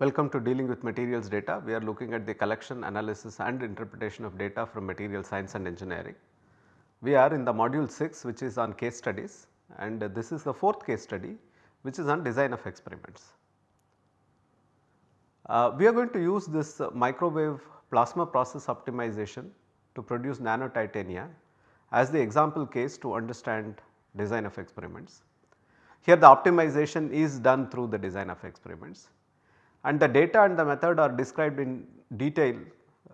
Welcome to dealing with materials data. We are looking at the collection, analysis and interpretation of data from material science and engineering. We are in the module 6 which is on case studies and this is the fourth case study which is on design of experiments. Uh, we are going to use this microwave plasma process optimization to produce nanotitania as the example case to understand design of experiments. Here the optimization is done through the design of experiments and the data and the method are described in detail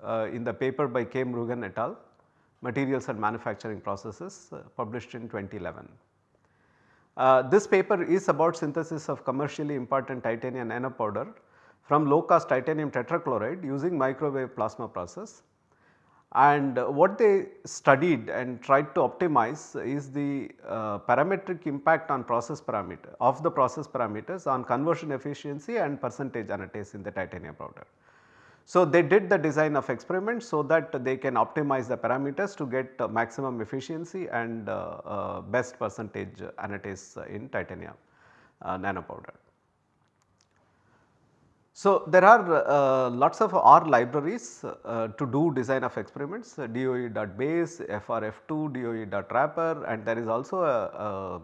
uh, in the paper by K. Murugan et al. Materials and Manufacturing Processes uh, published in 2011. Uh, this paper is about synthesis of commercially important titanium nanopowder from low cost titanium tetrachloride using microwave plasma process and what they studied and tried to optimize is the uh, parametric impact on process parameter of the process parameters on conversion efficiency and percentage anatase in the titanium powder. So, they did the design of experiments so that they can optimize the parameters to get maximum efficiency and uh, uh best percentage anatase in titanium uh, nanopowder. So, there are uh, lots of R libraries uh, to do design of experiments uh, DOE.base, FRF2, DOE.wrapper and there is also a, a,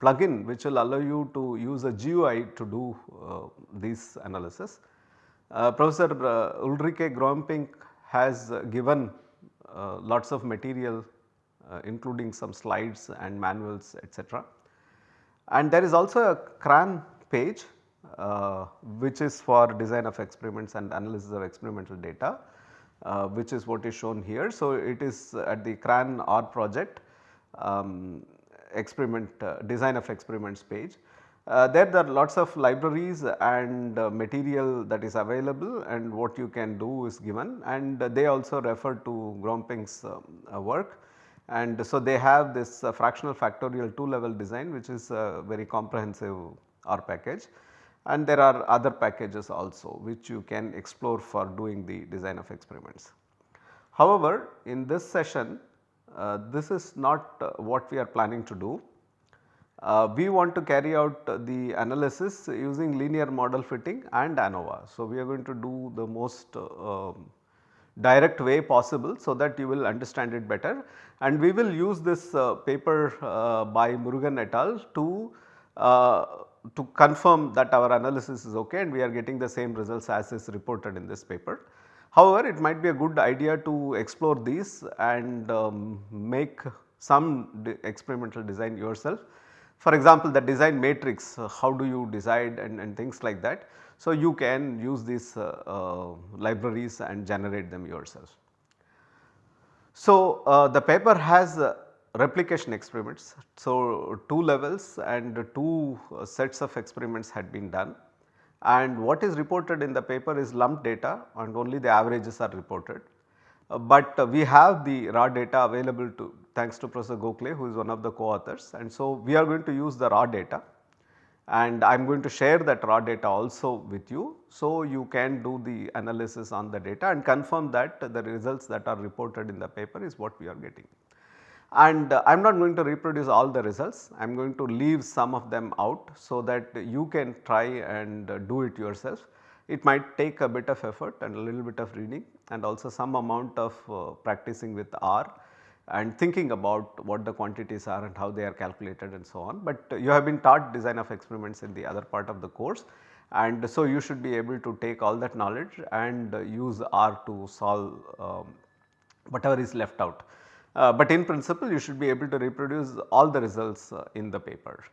plugin which will allow you to use a GUI to do uh, these analysis. Uh, Professor uh, Ulrike Groemping has given lots of material including some slides and manuals etc. And there is also a CRAN page uh, which is for design of experiments and analysis of experimental data uh, which is what is shown here. So, it is at the CRAN R project um, experiment uh, design of experiments page. Uh, there, there are lots of libraries and uh, material that is available and what you can do is given and they also refer to Groemping's um, work and so they have this fractional factorial 2 level design which is a very comprehensive R package and there are other packages also which you can explore for doing the design of experiments. However, in this session uh, this is not uh, what we are planning to do. Uh, we want to carry out the analysis using linear model fitting and ANOVA. So, we are going to do the most um, direct way possible so that you will understand it better and we will use this uh, paper uh, by Murugan et al. to uh, to confirm that our analysis is ok and we are getting the same results as is reported in this paper. However, it might be a good idea to explore these and um, make some experimental design yourself. For example, the design matrix uh, how do you decide and, and, things like that. So, you can use these uh, uh, libraries and generate them yourself. So, uh, the paper has uh, replication experiments. So, two levels and two uh, sets of experiments had been done and what is reported in the paper is lumped data and only the averages are reported. Uh, but we have the raw data available to thanks to Professor Gokhale who is one of the co-authors and so we are going to use the raw data and I am going to share that raw data also with you. So, you can do the analysis on the data and confirm that the results that are reported in the paper is what we are getting and uh, I am not going to reproduce all the results, I am going to leave some of them out so that you can try and uh, do it yourself. It might take a bit of effort and a little bit of reading and also some amount of uh, practicing with R and thinking about what the quantities are and how they are calculated and so on. But you have been taught design of experiments in the other part of the course and so you should be able to take all that knowledge and use R to solve um, whatever is left out. Uh, but in principle you should be able to reproduce all the results uh, in the paper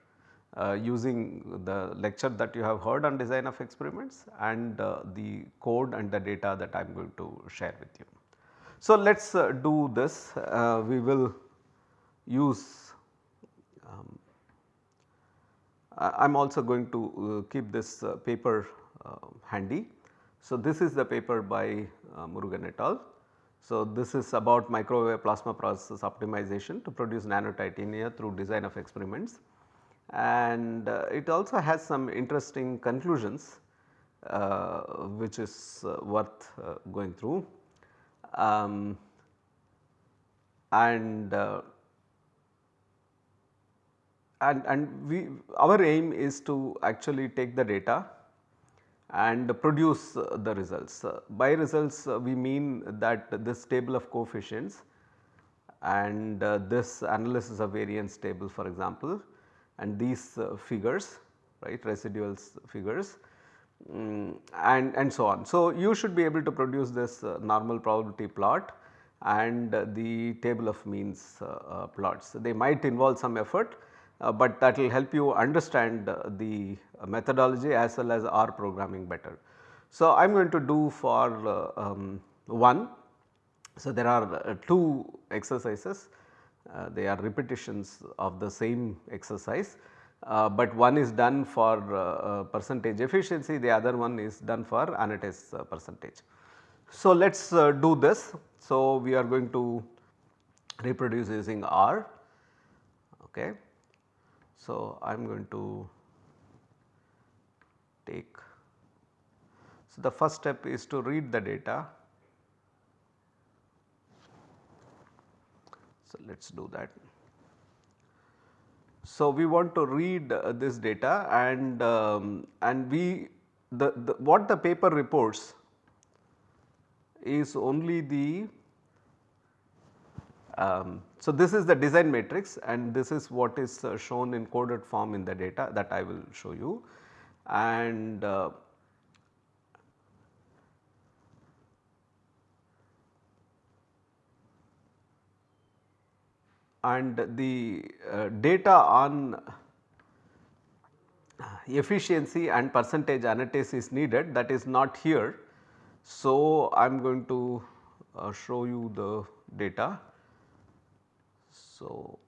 uh, using the lecture that you have heard on design of experiments and uh, the code and the data that I am going to share with you. So, let us uh, do this we will use um, I am also going to keep this paper handy. So, this is the paper by Murugan et al. So, this is about microwave plasma process optimization to produce nanotitania through design of experiments and uh, it also has some interesting conclusions uh, which is uh, worth uh, going through. Um, and uh, and and we our aim is to actually take the data and produce the results. By results we mean that this table of coefficients and this analysis of variance table for example and these figures right residuals figures um, and, and so on. So, you should be able to produce this uh, normal probability plot and uh, the table of means uh, plots. They might involve some effort, but that will help you understand the methodology as well as R programming better. So, I am going to do for um, 1. So, there are 2 exercises, they are repetitions of the same exercise uh, but one is done for uh, uh, percentage efficiency, the other one is done for anatase percentage. So, let us do this. So, we are going to reproduce using R. Okay. So, I am going to take. So, the first step is to read the data. So, let us do that. So, we want to read uh, this data and um, and we the, the what the paper reports is only the um, so this is the design matrix and this is what is uh, shown in coded form in the data that I will show you and uh, and the uh, data on efficiency and percentage anatase is needed that is not here. So, I am going to uh, show you the data. So,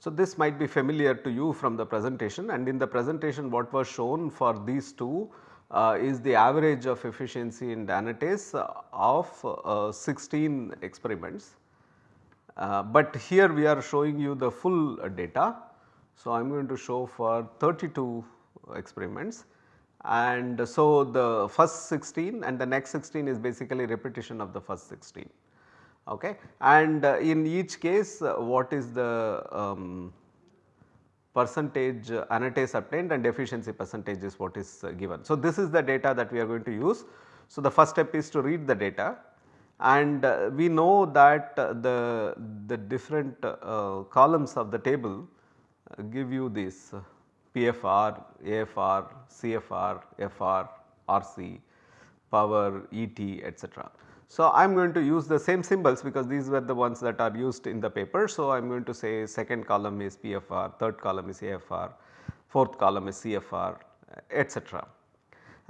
So, this might be familiar to you from the presentation and in the presentation what was shown for these two uh, is the average of efficiency in anatase of uh, 16 experiments. Uh, but here we are showing you the full data. So, I am going to show for 32 experiments and so the first 16 and the next 16 is basically repetition of the first 16 okay. and uh, in each case uh, what is the um, percentage anatase obtained and efficiency percentage is what is given. So, this is the data that we are going to use. So, the first step is to read the data and uh, we know that uh, the, the different uh, columns of the table give you this PFR, AFR, CFR, FR, RC, power, ET etc. So, I am going to use the same symbols because these were the ones that are used in the paper. So, I am going to say second column is PFR, third column is AFR, fourth column is CFR etc.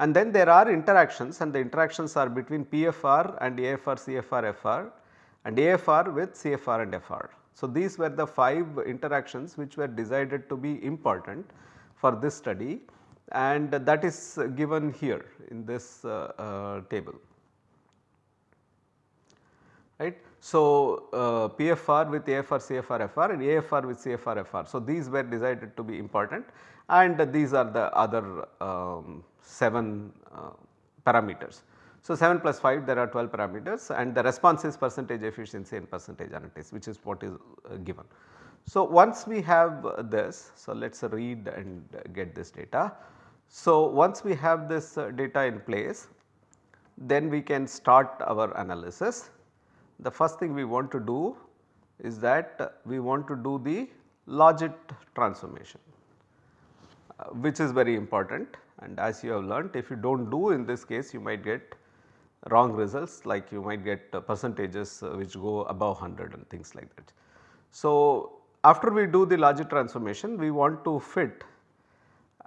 And then there are interactions and the interactions are between PFR and AFR, CFR, FR and AFR with CFR and FR. So, these were the 5 interactions which were decided to be important for this study and that is given here in this uh, uh, table right. So, uh, PFR with AFR, CFR, FR and AFR with CFR, FR. So, these were decided to be important and these are the other um, 7 uh, parameters. So, 7 plus 5 there are 12 parameters and the response is percentage efficiency and percentage anatase which is what is uh, given. So, once we have this, so let us read and get this data. So, once we have this uh, data in place then we can start our analysis the first thing we want to do is that we want to do the logit transformation which is very important and as you have learnt if you do not do in this case you might get wrong results like you might get uh, percentages uh, which go above 100 and things like that. So, after we do the logit transformation we want to fit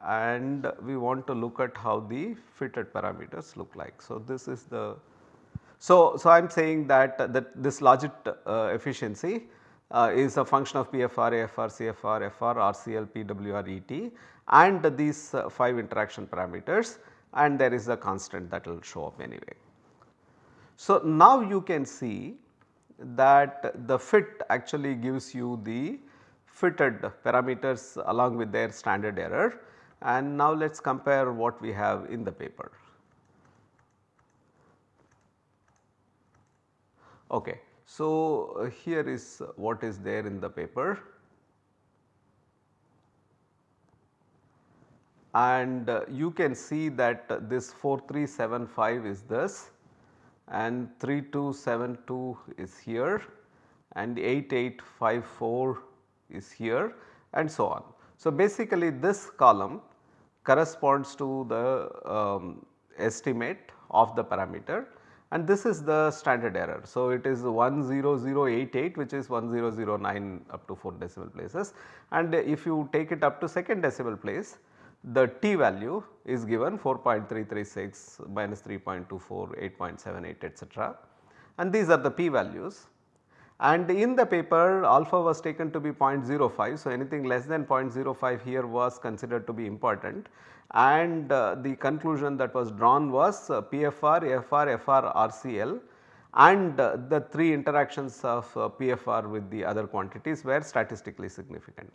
and we want to look at how the fitted parameters look like. So, this is the so, so I am saying that, that this logit uh, efficiency uh, is a function of PFR, AFR, CFR, FR, RCL, PWR, ET and these uh, 5 interaction parameters and there is a constant that will show up anyway. So, now you can see that the fit actually gives you the fitted parameters along with their standard error and now let us compare what we have in the paper. Okay. So, uh, here is what is there in the paper and uh, you can see that uh, this 4375 is this and 3272 is here and 8854 is here and so on. So, basically this column corresponds to the um, estimate of the parameter and this is the standard error. So, it is 10088 which is 1009 up to 4 decimal places and if you take it up to second decimal place the t value is given 4.336 minus 3.24 8.78 etc. and these are the p values and in the paper alpha was taken to be 0.05. So, anything less than 0.05 here was considered to be important and uh, the conclusion that was drawn was uh, PFR, FR, FR, RCL and uh, the 3 interactions of uh, PFR with the other quantities were statistically significant.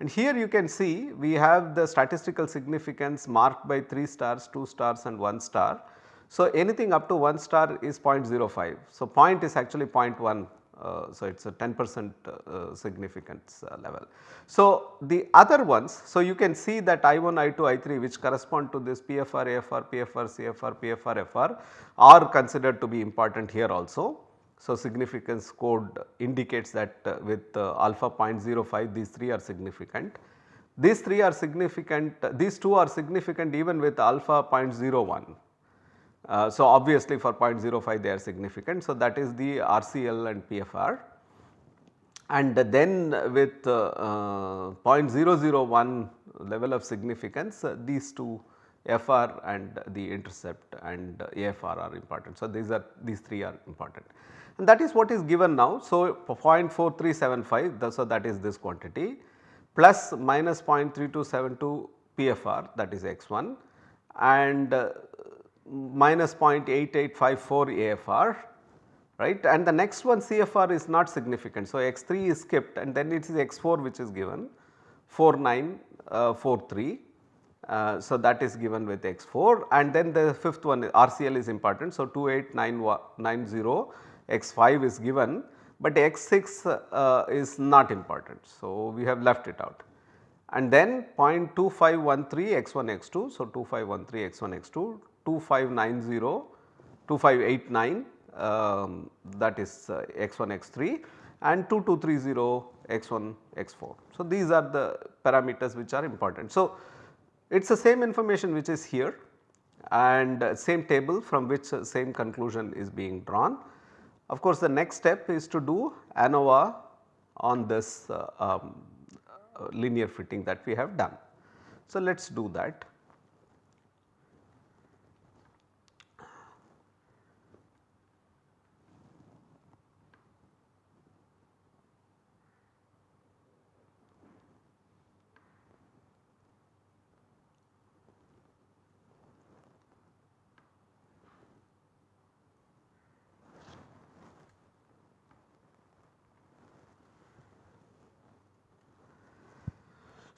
And here you can see we have the statistical significance marked by 3 stars, 2 stars and 1 star. So, anything up to 1 star is 0.05. So, point is actually 0.1 uh, so it is a 10 percent uh, significance uh, level. So, the other ones, so you can see that I1, I2, I3 which correspond to this PFR, AFR, PFR, CFR, PFR, FR are considered to be important here also. So, significance code indicates that uh, with uh, alpha 0.05 these 3 are significant. These 3 are significant, these 2 are significant even with alpha 0.01. Uh, so, obviously for 0.05 they are significant. So, that is the RCL and PFR and then with uh, uh, 0.001 level of significance these two FR and the intercept and AFR are important. So, these are these 3 are important and that is what is given now. So, 0.4375 so that is this quantity plus minus 0.3272 PFR that is x1 and uh, minus 0.8854 AFR right and the next one CFR is not significant. So, x3 is skipped and then it is x4 which is given 4943. Uh, uh, so, that is given with x4 and then the fifth one RCL is important. So, 28990 x5 is given but x6 uh, is not important. So, we have left it out and then 0.2513 x1 x2. So, 2513 x1 x2 2590 2589 um, that is uh, x1 x3 and 2230 x1 x4. So, these are the parameters which are important. So, it is the same information which is here and uh, same table from which uh, same conclusion is being drawn. Of course, the next step is to do ANOVA on this uh, um, uh, linear fitting that we have done. So, let us do that.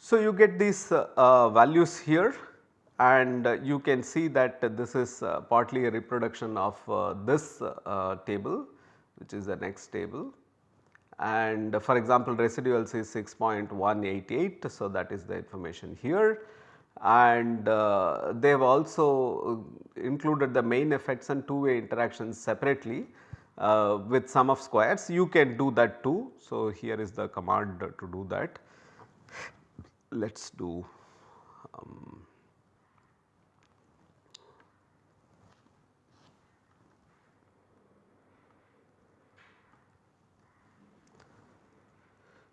So, you get these uh, uh, values here and uh, you can see that this is uh, partly a reproduction of uh, this uh, table which is the next table. And for example residuals is 6.188 so that is the information here. And they have also included the main effects and two way interactions separately with sum of squares. You can do that too. So, here is the command to do that let us do um,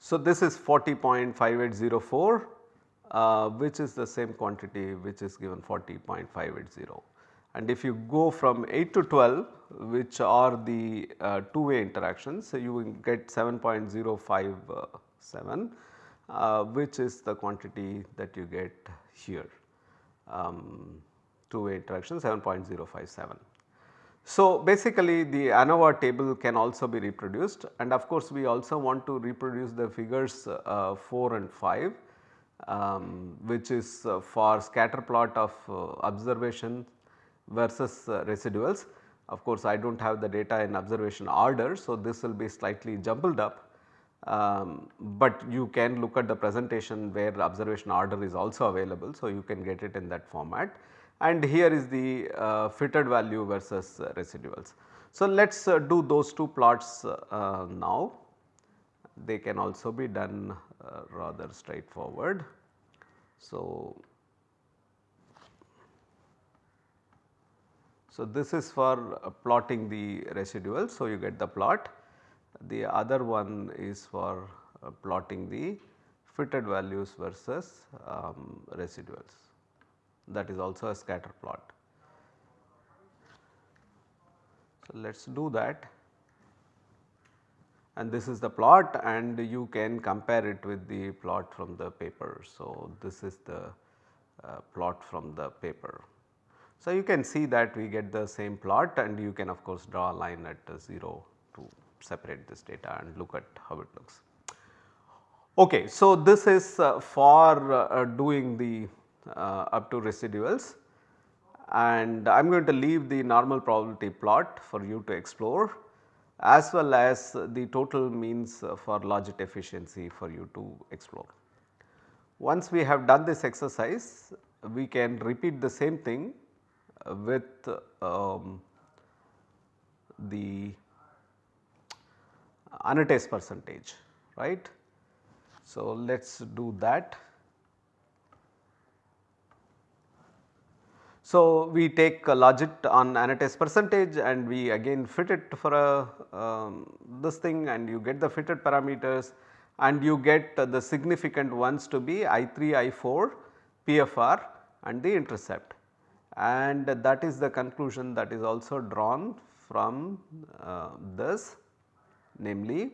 So, this is 40.5804 uh, which is the same quantity which is given 40.580 and if you go from 8 to 12 which are the uh, two way interactions so you will get 7.057 uh, which is the quantity that you get here um, two way interaction 7.057. So, basically the ANOVA table can also be reproduced and of course, we also want to reproduce the figures uh, 4 and 5 um, which is uh, for scatter plot of uh, observation versus uh, residuals. Of course, I do not have the data in observation order. So, this will be slightly jumbled up, um, but you can look at the presentation where observation order is also available. So, you can get it in that format and here is the uh, fitted value versus uh, residuals. So, let us uh, do those two plots uh, now they can also be done uh, rather straightforward. So, so this is for uh, plotting the residual. So, you get the plot the other one is for uh, plotting the fitted values versus um, residuals that is also a scatter plot. So, let us do that and this is the plot and you can compare it with the plot from the paper. So, this is the uh, plot from the paper. So, you can see that we get the same plot and you can of course draw a line at 0 to separate this data and look at how it looks. Okay, so this is uh, for uh, doing the uh, up to residuals and I am going to leave the normal probability plot for you to explore as well as the total means for logit efficiency for you to explore. Once we have done this exercise we can repeat the same thing with um, the anatase percentage right. So, let us do that. So, we take a logit on anatase percentage and we again fit it for a um, this thing and you get the fitted parameters and you get the significant ones to be I3, I4, PFR and the intercept and that is the conclusion that is also drawn from uh, this namely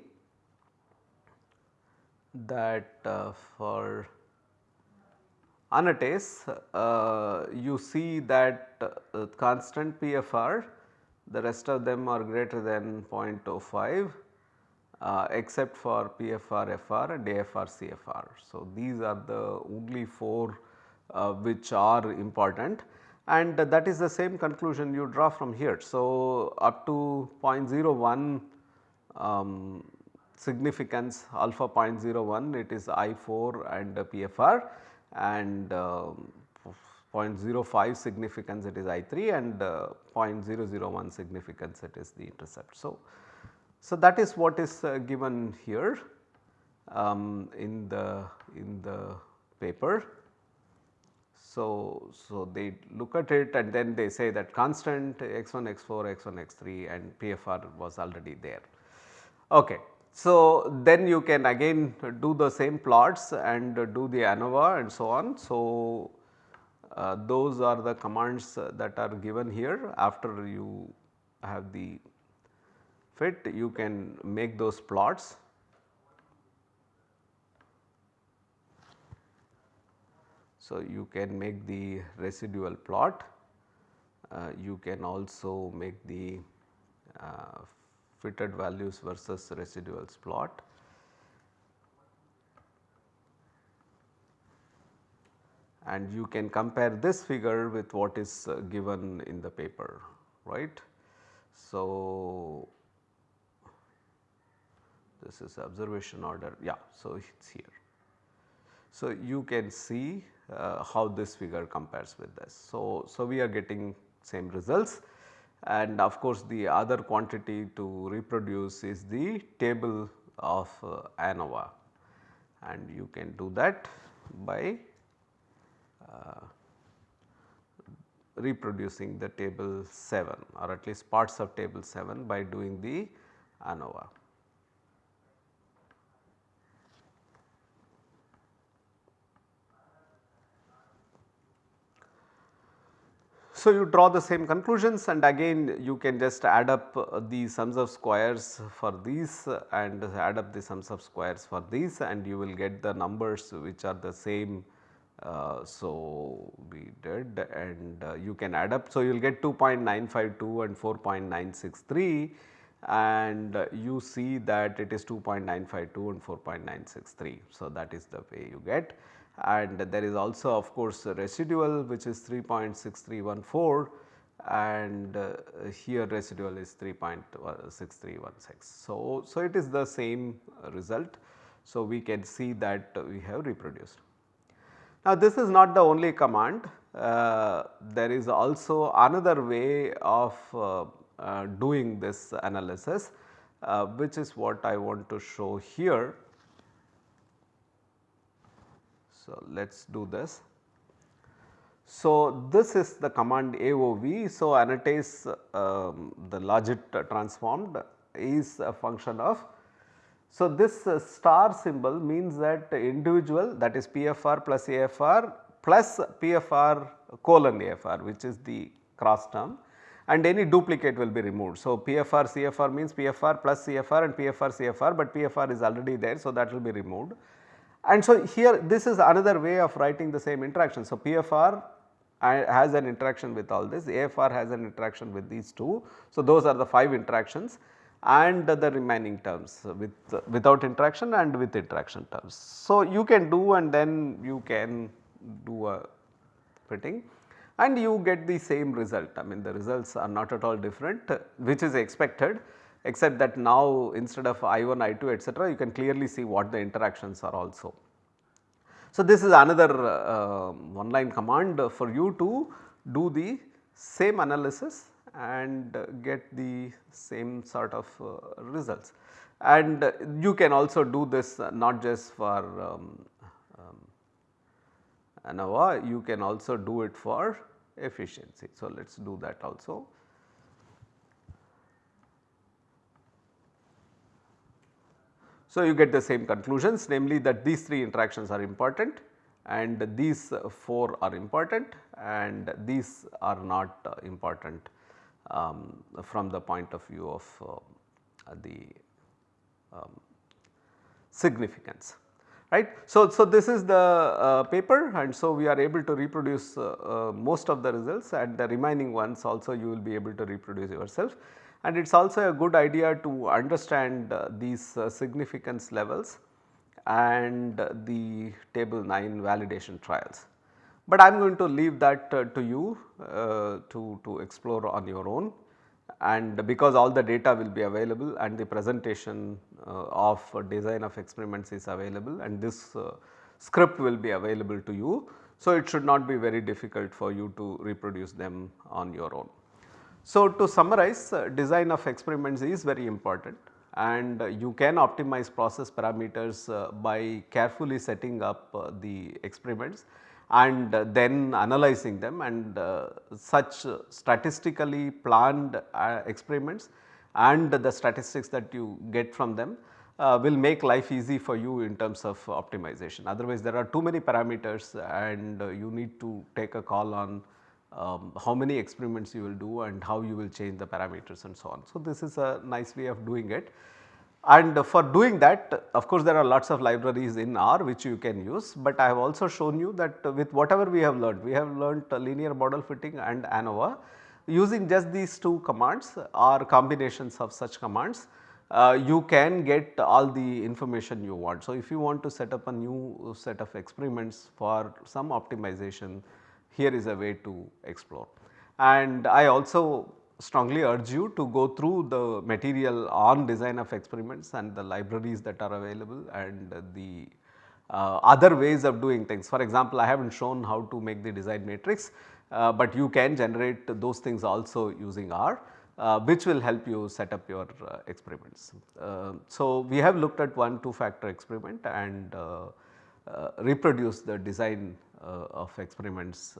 that uh, for anatase uh, you see that uh, constant PFR the rest of them are greater than 0.05 uh, except for PFR FR and AFR CFR. So, these are the only 4 uh, which are important and that is the same conclusion you draw from here. So, up to 0.01 um, significance alpha 0.01 it is I4 and PFR and uh, 0.05 significance it is I3 and uh, 0.001 significance it is the intercept. So, so that is what is uh, given here um, in the in the paper. So, so they look at it and then they say that constant x1, x4, x1, x3 and PFR was already there. Okay. So, then you can again do the same plots and do the ANOVA and so on. So, uh, those are the commands that are given here after you have the fit you can make those plots. So, you can make the residual plot, uh, you can also make the uh, fitted values versus residuals plot. And you can compare this figure with what is uh, given in the paper right. So, this is observation order yeah so it is here. So, you can see uh, how this figure compares with this. So, so we are getting same results and of course the other quantity to reproduce is the table of uh, ANOVA and you can do that by uh, reproducing the table 7 or at least parts of table 7 by doing the ANOVA. So, you draw the same conclusions and again you can just add up uh, the sums of squares for these and add up the sums of squares for these and you will get the numbers which are the same. Uh, so, we did and uh, you can add up. So, you will get 2.952 and 4.963 and you see that it is 2.952 and 4.963. So, that is the way you get and there is also of course residual which is 3.6314 and uh, here residual is 3.6316. So, so it is the same result. So, we can see that we have reproduced. Now, this is not the only command, uh, there is also another way of uh, uh, doing this analysis uh, which is what I want to show here. So, let us do this. So, this is the command AOV. So, annotates um, the logit transformed is a function of. So, this uh, star symbol means that individual that is PFR plus AFR plus PFR colon AFR which is the cross term and any duplicate will be removed. So, PFR CFR means PFR plus CFR and PFR CFR, but PFR is already there. So, that will be removed. And so, here this is another way of writing the same interaction. So, PFR has an interaction with all this, AFR has an interaction with these two. So, those are the 5 interactions and the remaining terms with without interaction and with interaction terms. So, you can do and then you can do a fitting and you get the same result. I mean the results are not at all different which is expected except that now instead of I1, I2 etc., you can clearly see what the interactions are also. So, this is another uh, one line command for you to do the same analysis and get the same sort of uh, results. And you can also do this not just for um, um, ANOVA, you can also do it for efficiency. So, let us do that also. So, you get the same conclusions namely that these 3 interactions are important and these 4 are important and these are not uh, important um, from the point of view of uh, the um, significance right. So, so this is the uh, paper and so we are able to reproduce uh, uh, most of the results and the remaining ones also you will be able to reproduce yourself. And it is also a good idea to understand uh, these uh, significance levels and the table 9 validation trials. But I am going to leave that uh, to you to, to explore on your own and because all the data will be available and the presentation uh, of design of experiments is available and this uh, script will be available to you. So, it should not be very difficult for you to reproduce them on your own. So, to summarize uh, design of experiments is very important and you can optimize process parameters by carefully setting up the experiments and then analyzing them and uh, such statistically planned uh, experiments and the statistics that you get from them uh, will make life easy for you in terms of optimization. Otherwise there are too many parameters and you need to take a call on um, how many experiments you will do and how you will change the parameters and so on. So, this is a nice way of doing it. And for doing that of course there are lots of libraries in R which you can use, but I have also shown you that with whatever we have learned, we have learned linear model fitting and ANOVA using just these two commands or combinations of such commands uh, you can get all the information you want. So, if you want to set up a new set of experiments for some optimization here is a way to explore. And I also strongly urge you to go through the material on design of experiments and the libraries that are available and the uh, other ways of doing things. For example, I have not shown how to make the design matrix, uh, but you can generate those things also using R. Uh, which will help you set up your uh, experiments. Uh, so, we have looked at one two factor experiment and uh, reproduced the design of experiments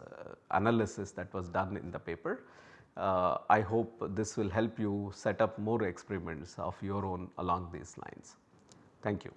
analysis that was done in the paper uh, I hope this will help you set up more experiments of your own along these lines. Thank you.